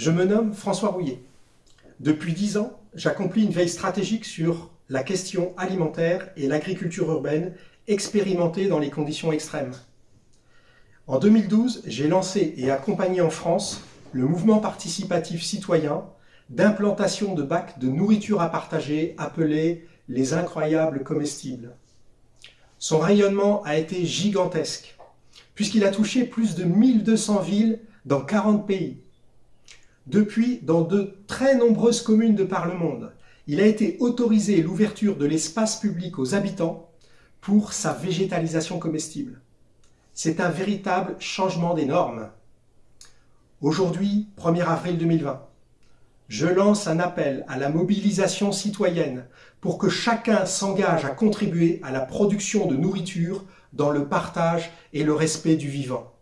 Je me nomme François Rouillet. Depuis dix ans, j'accomplis une veille stratégique sur la question alimentaire et l'agriculture urbaine expérimentée dans les conditions extrêmes. En 2012, j'ai lancé et accompagné en France le mouvement participatif citoyen d'implantation de bacs de nourriture à partager appelés les incroyables comestibles. Son rayonnement a été gigantesque, puisqu'il a touché plus de 1200 villes dans 40 pays. Depuis, dans de très nombreuses communes de par le monde, il a été autorisé l'ouverture de l'espace public aux habitants pour sa végétalisation comestible. C'est un véritable changement des normes. Aujourd'hui, 1er avril 2020, je lance un appel à la mobilisation citoyenne pour que chacun s'engage à contribuer à la production de nourriture dans le partage et le respect du vivant.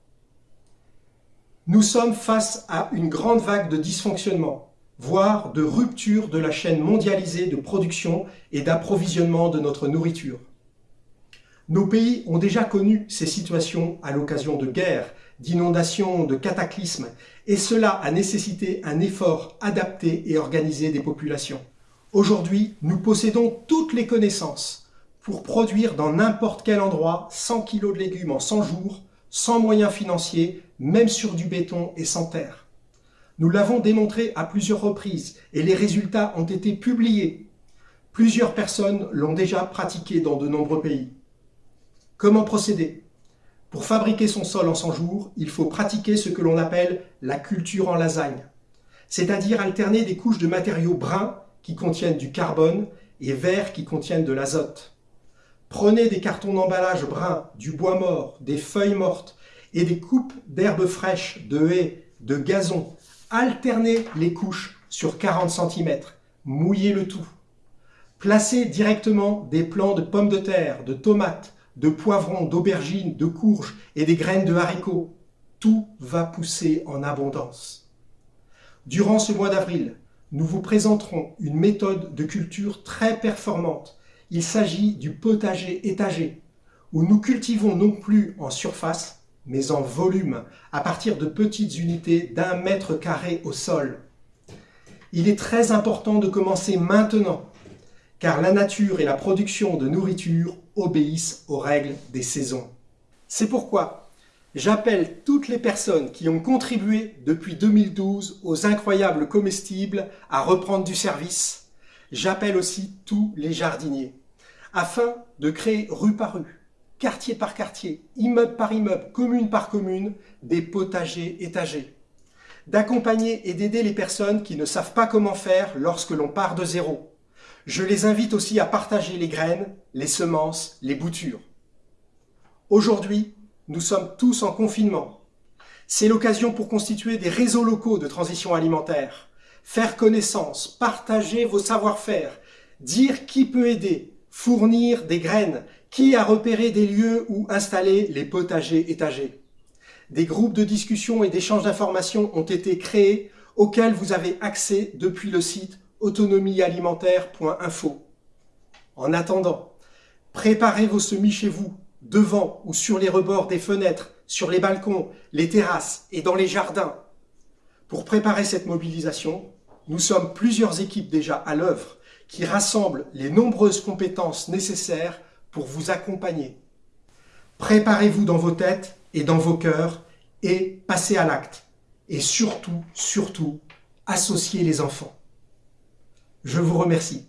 Nous sommes face à une grande vague de dysfonctionnement, voire de rupture de la chaîne mondialisée de production et d'approvisionnement de notre nourriture. Nos pays ont déjà connu ces situations à l'occasion de guerres, d'inondations, de cataclysmes, et cela a nécessité un effort adapté et organisé des populations. Aujourd'hui, nous possédons toutes les connaissances pour produire dans n'importe quel endroit 100 kg de légumes en 100 jours, sans moyens financiers, même sur du béton et sans terre. Nous l'avons démontré à plusieurs reprises et les résultats ont été publiés. Plusieurs personnes l'ont déjà pratiqué dans de nombreux pays. Comment procéder? Pour fabriquer son sol en 100 jours, il faut pratiquer ce que l'on appelle la culture en lasagne, c'est-à-dire alterner des couches de matériaux bruns qui contiennent du carbone et verts qui contiennent de l'azote. Prenez des cartons d'emballage bruns, du bois mort, des feuilles mortes et des coupes d'herbes fraîches, de haies, de gazon. Alternez les couches sur 40 cm. Mouillez le tout. Placez directement des plants de pommes de terre, de tomates, de poivrons, d'aubergines, de courges et des graines de haricots. Tout va pousser en abondance. Durant ce mois d'avril, nous vous présenterons une méthode de culture très performante. Il s'agit du potager étagé, où nous cultivons non plus en surface, mais en volume, à partir de petites unités d'un mètre carré au sol. Il est très important de commencer maintenant, car la nature et la production de nourriture obéissent aux règles des saisons. C'est pourquoi j'appelle toutes les personnes qui ont contribué depuis 2012 aux incroyables comestibles à reprendre du service. J'appelle aussi tous les jardiniers, afin de créer rue par rue, quartier par quartier, immeuble par immeuble, commune par commune, des potagers étagés d'accompagner et d'aider les personnes qui ne savent pas comment faire lorsque l'on part de zéro, je les invite aussi à partager les graines, les semences, les boutures. Aujourd'hui, nous sommes tous en confinement. C'est l'occasion pour constituer des réseaux locaux de transition alimentaire, faire connaissance, partager vos savoir-faire, dire qui peut aider, fournir des graines, qui a repéré des lieux où installer les potagers étagés. Des groupes de discussion et d'échange d'informations ont été créés auxquels vous avez accès depuis le site autonomiealimentaire.info. En attendant, préparez vos semis chez vous, devant ou sur les rebords des fenêtres, sur les balcons, les terrasses et dans les jardins. Pour préparer cette mobilisation, nous sommes plusieurs équipes déjà à l'œuvre qui rassemblent les nombreuses compétences nécessaires pour vous accompagner. Préparez-vous dans vos têtes et dans vos cœurs et passez à l'acte. Et surtout, surtout, associez les enfants. Je vous remercie.